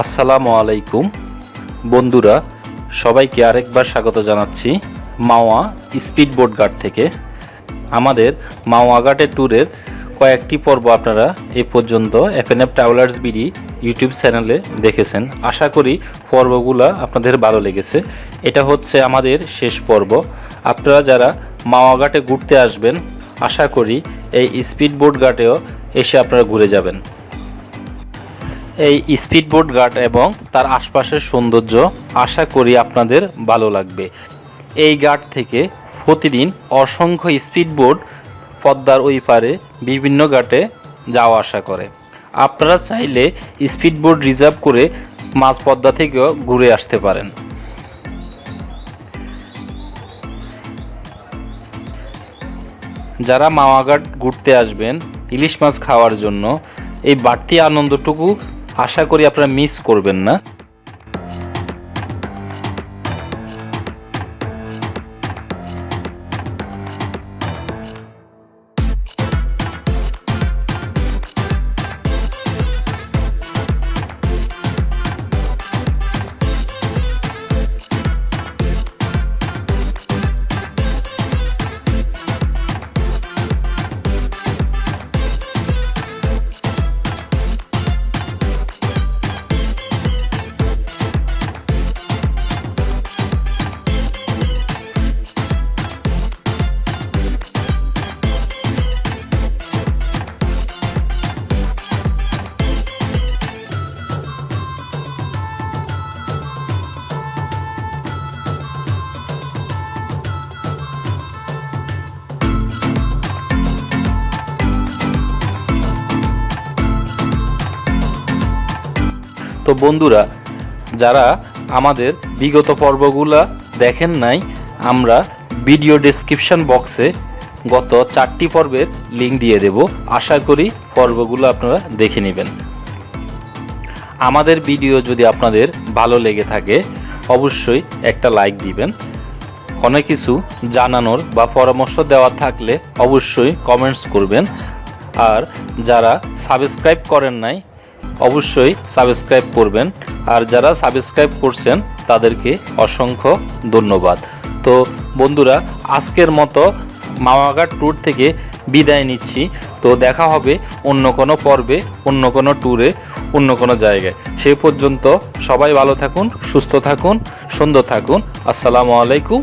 আসসালামু আলাইকুম। বন্ধুরা, সবাইকে আরেকবার স্বাগত জানাচ্ছি মাওয়া স্পিড বোট ঘাট থেকে। আমাদের মাওয়া ঘাটের ট্যুরের কয়েকটি পর্ব আপনারা এ পর্যন্ত এফএনএফ ট্রাভেলার্স বিডি ইউটিউব চ্যানেলে দেখেছেন। আশা করি পর্বগুলো আপনাদের ভালো লেগেছে। এটা হচ্ছে আমাদের শেষ পর্ব। আপনারা যারা মাওয়া ঘাটে ঘুরতে আসবেন, আশা করি এই স্পিড বোট ঘাটেও এসে আপনারা ঘুরে যাবেন। এই স্পিডবোট গার্ড এবং তার আশপাশের সৌন্দর্য আশা করি আপনাদের ভালো লাগবে। এই ঘাট থেকে প্রতিদিন অসংখ্য স্পিডবোট পদ্মার ওই পারে বিভিন্ন ঘাটে যাওয়া আসা করে। আপনারা চাইলে স্পিডবোট রিজার্ভ করে মাঝ পদ্মা থেকেও ঘুরে আসতে পারেন। যারা মাওয়াঘাট ঘুরতে আসবেন, ইলিশ মাছ খাওয়ার জন্য এই বাড়তি আনন্দটুকু আশা করি আপনারা মিস করবেন না। তো বন্ধুরা, যারা আমাদের বিগত পর্বগুলা দেখেন নাই, আমরা ভিডিও ডেসক্রিপশন বক্সে গত চারটি পর্বের লিঙ্ক দিয়ে দেব। আশা করি পর্বগুলো আপনারা দেখে নেবেন। আমাদের ভিডিও যদি আপনাদের ভালো লেগে থাকে, অবশ্যই একটা লাইক দিবেন। অনেক কিছু জানানোর বা পরামর্শ দেওয়া থাকলে অবশ্যই কমেন্টস করবেন। আর যারা সাবস্ক্রাইব করেন নাই অবশ্যই সাবস্ক্রাইব করবেন। আর যারা সাবস্ক্রাইব করছেন, তাদেরকে অসংখ্য ধন্যবাদ। তো বন্ধুরা, আজকের মতো মামাঘাট ট্যুর থেকে বিদায় নিচ্ছি। তো দেখা হবে অন্য কোনো পর্বে, অন্য কোনো ট্যুরে, অন্য কোনো জায়গায়। সেই পর্যন্ত সবাই ভালো থাকুন, সুস্থ থাকুন, সুন্দর থাকুন। আসসালামু আলাইকুম।